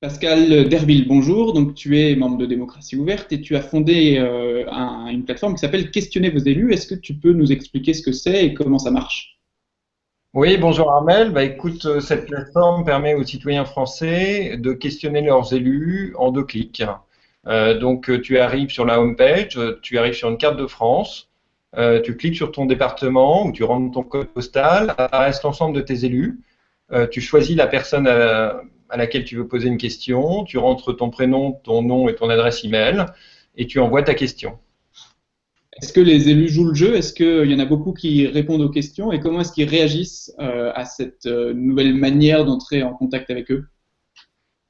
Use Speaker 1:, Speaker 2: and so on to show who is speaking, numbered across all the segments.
Speaker 1: Pascal Derville, bonjour. Donc, tu es membre de Démocratie Ouverte et tu as fondé euh, un- une plateforme qui s'appelle Questionner vos élus. Est-ce que tu peux nous expliquer ce que c'est et comment ça marche?
Speaker 2: Oui, bonjour Armel. Bah, écoute, euh, cette plateforme permet aux citoyens français de questionner leurs élus en deux clics. Euh, donc, tu arrives sur la home page, euh, tu arrives sur une carte de France, tu cliques sur ton département ou tu rentres ton code postal, apparaissent l'ensemble de tes élus. Tu choisis la personne à, à laquelle tu veux poser une question, tu rentres ton prénom, ton nom et ton adresse email et tu envoies ta question.
Speaker 1: Est-ce que les élus jouent le jeu? Est-ce qu'il y en a beaucoup qui répondent aux questions? Et comment est-ce qu'ils réagissent euh, à cette euh, nouvelle manière d'entrer en contact avec eux?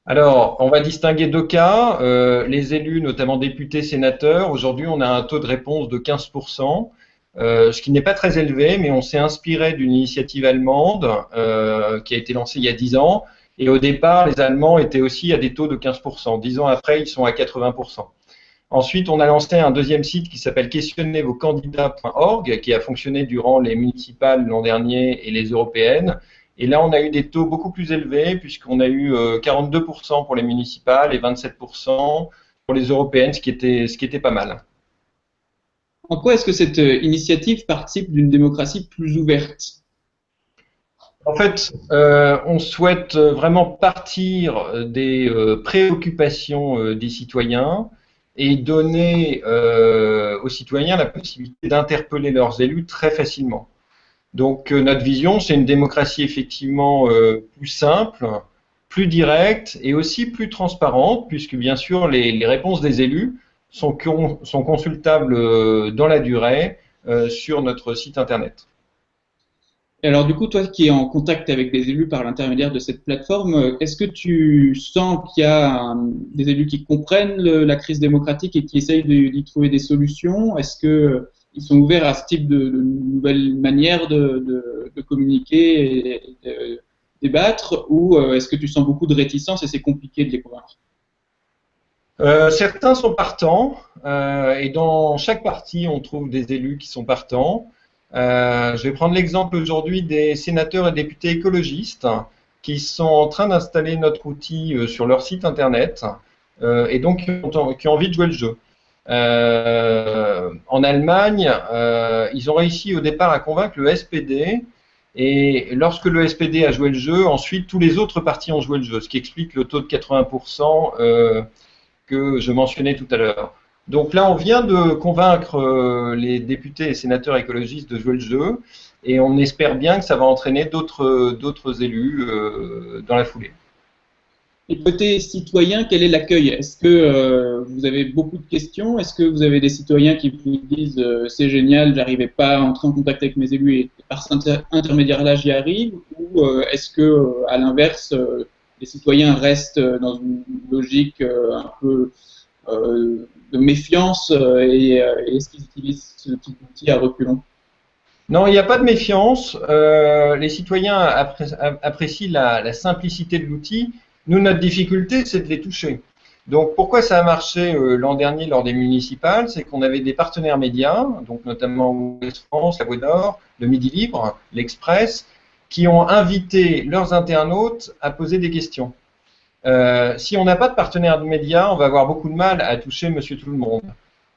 Speaker 2: Alors, on va distinguer deux cas. Euh, les élus, notamment députés, sénateurs, aujourd'hui, on a un taux de réponse de 15%, euh, ce qui n'est pas très élevé, mais on s'est inspiré d'une initiative allemande euh, qui a été lancée il y a 10 ans. Et au départ, les Allemands étaient aussi à des taux de 15%. Dix ans après, ils sont à 80%. Ensuite, on a lancé un deuxième site qui s'appelle questionnezvoscandidats.org, qui a fonctionné durant les municipales l'an dernier et les européennes. Et là, on a eu des taux beaucoup plus élevés, puisqu'on a eu euh, 42% pour les municipales et 27% pour les européennes, ce qui était, ce qui était pas mal.
Speaker 1: En quoi est-ce que cette euh, initiative participe d'une démocratie plus ouverte?
Speaker 2: En fait, euh, on souhaite vraiment partir des euh, préoccupations euh, des citoyens et donner euh, aux citoyens la possibilité d'interpeller leurs élus très facilement. Donc euh, notre vision, c'est une démocratie effectivement euh, plus simple, plus directe et aussi plus transparente, puisque bien sûr les, réponses des élus sont, con- sont consultables euh, dans la durée euh, sur notre site internet.
Speaker 1: Alors, du coup, toi qui es en contact avec des élus par l'intermédiaire de cette plateforme, est-ce que tu sens qu'il y a des élus qui comprennent la crise démocratique et qui essayent d'y trouver des solutions? Est-ce que euh, ils sont ouverts à ce type de, nouvelles manières de communiquer et de débattre, ou euh, est-ce que tu sens beaucoup de réticence et c'est compliqué de les convaincre?
Speaker 2: Euh, certains sont partants, euh, et dans chaque parti, on trouve des élus qui sont partants. Euh, je vais prendre l'exemple aujourd'hui des sénateurs et députés écologistes qui sont en train d'installer notre outil euh, sur leur site internet euh, et donc qui ont, envie de jouer le jeu. En Allemagne, ils ont réussi au départ à convaincre le SPD et lorsque le SPD a joué le jeu, ensuite tous les autres partis ont joué le jeu, ce qui explique le taux de 80% euh, que je mentionnais tout à l'heure. Donc là, on vient de convaincre euh, les députés et sénateurs écologistes de jouer le jeu, et on espère bien que ça va entraîner d'autres d'autres élus euh, dans la foulée.
Speaker 1: Et côté citoyen, quel est l'accueil? Est-ce que euh, vous avez beaucoup de questions? Est-ce que vous avez des citoyens qui vous disent euh, c'est génial, j'arrivais pas à entrer en contact avec mes élus et par cet inter- intermédiaire-là j'y arrive? Ou euh, est-ce que, euh, à l'inverse, euh, les citoyens restent euh, dans une logique euh, un peu euh, de méfiance euh, et, euh, et est-ce qu'ils utilisent ce type d'outil à reculons?
Speaker 2: Non, il n'y a pas de méfiance. Euh, les citoyens appré- apprécient la, simplicité de l'outil. Nous, notre difficulté, c'est de les toucher. Donc, pourquoi ça a marché euh, l'an dernier lors des municipales? C'est qu'on avait des partenaires médias, notamment Ouest France, La Voix d'Or, le Midi Libre, l'Express, qui ont invité leurs internautes à poser des questions. Euh, si on n'a pas de partenaire de médias, on va avoir beaucoup de mal à toucher Monsieur Tout le Monde.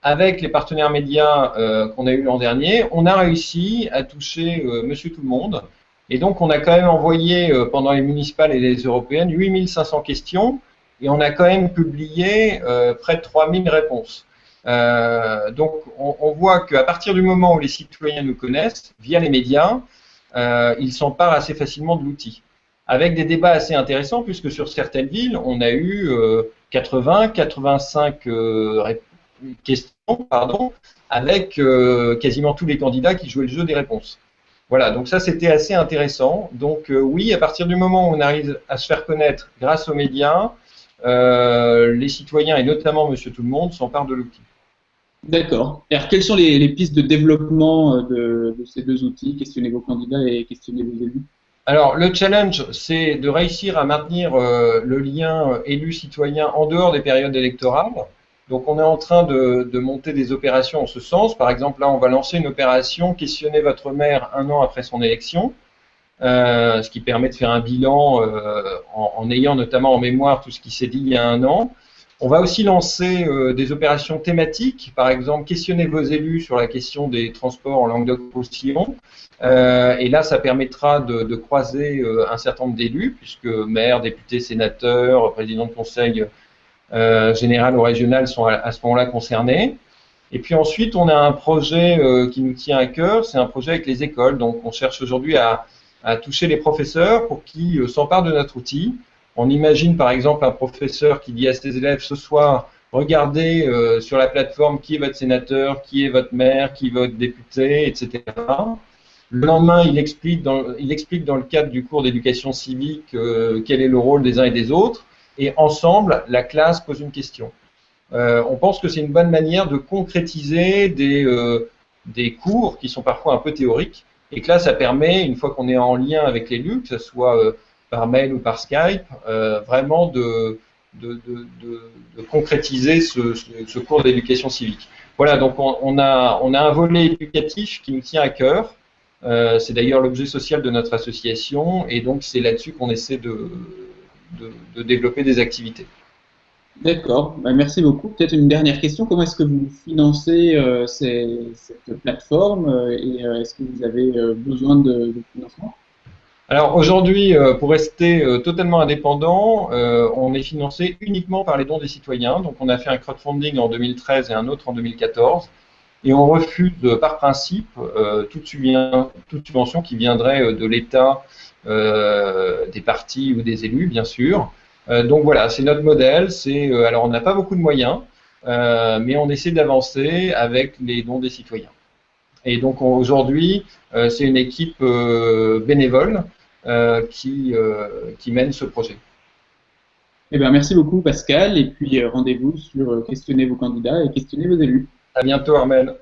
Speaker 2: Avec les partenaires médias euh, qu'on a eu l'an dernier, on a réussi à toucher euh, Monsieur Tout le Monde. Et donc, on a quand même envoyé pendant les municipales et les européennes 8500 questions et on a quand même publié près de 3000 réponses. Donc, on, on voit qu'à partir du moment où les citoyens nous connaissent, via les médias, ils s'emparent assez facilement de l'outil. Avec des débats assez intéressants, puisque sur certaines villes, on a eu euh, 80, 85 euh, questions, pardon, avec euh, quasiment tous les candidats qui jouaient le jeu des réponses. Voilà, donc ça c'était assez intéressant. Donc euh, oui, à partir du moment où on arrive à se faire connaître grâce aux médias, euh, les citoyens et notamment Monsieur Tout le Monde s'emparent de l'outil.
Speaker 1: D'accord. Alors, quelles sont les, pistes de développement euh, de, ces deux outils, questionner vos candidats et questionner vos élus?
Speaker 2: Alors le challenge, c'est de réussir à maintenir euh, le lien euh, élu-citoyen en dehors des périodes électorales. Donc on est en train de, de monter des opérations en ce sens. Par exemple, là, on va lancer une opération questionner votre maire un an après son élection. ce qui permet de faire un bilan en, ayant notamment en mémoire tout ce qui s'est dit il y a un an. On va aussi lancer des opérations thématiques, par exemple questionner vos élus sur la question des transports en Languedoc-Roussillon. Euh, et là, ça permettra de, croiser un certain nombre d'élus, puisque maires, députés, sénateurs, présidents de conseil euh, général ou régional sont à, ce moment-là concernés. Et puis ensuite, on a un projet euh, qui nous tient à cœur, c'est un projet avec les écoles. Donc, on cherche aujourd'hui à, toucher les professeurs pour qu'ils euh, s'emparent de notre outil. On imagine par exemple un professeur qui dit à ses élèves ce soir, regardez sur la plateforme qui est votre sénateur, qui est votre maire, qui est votre député, etc. Le lendemain, il explique dans, il explique dans le cadre du cours d'éducation civique quel est le rôle des uns et des autres et ensemble, la classe pose une question. Euh, on pense que c'est une bonne manière de concrétiser des, euh, des cours qui sont parfois un peu théoriques, et que là, ça permet, une fois qu'on est en lien avec l'élu, que ce soit euh, par mail ou par Skype, vraiment de, de, de, concrétiser ce, ce, cours d'éducation civique. Voilà, donc on, a, on a un volet éducatif qui nous tient à cœur. c'est d'ailleurs l'objet social de notre association, et donc c'est là-dessus qu'on essaie de, développer des activités.
Speaker 1: D'accord, bah, merci beaucoup. Peut-être une dernière question. Comment est-ce que vous financez euh, cette plateforme euh, et euh, est-ce que vous avez besoin de, financement?
Speaker 2: Alors aujourd'hui, pour rester totalement indépendant, on est financé uniquement par les dons des citoyens. Donc on a fait un crowdfunding en 2013 et un autre en 2014. Et on refuse par principe toute, subvention qui viendrait de l'État euh, des partis ou des élus, bien sûr. Euh, donc voilà, c'est notre modèle. C'est euh, alors on n'a pas beaucoup de moyens, mais on essaie d'avancer avec les dons des citoyens. Et donc aujourd'hui, c'est une équipe bénévole qui, qui mène ce projet.
Speaker 1: Eh bien, merci beaucoup Pascal, et puis rendez-vous sur questionner vos candidats et questionner vos élus.
Speaker 2: À bientôt Armel.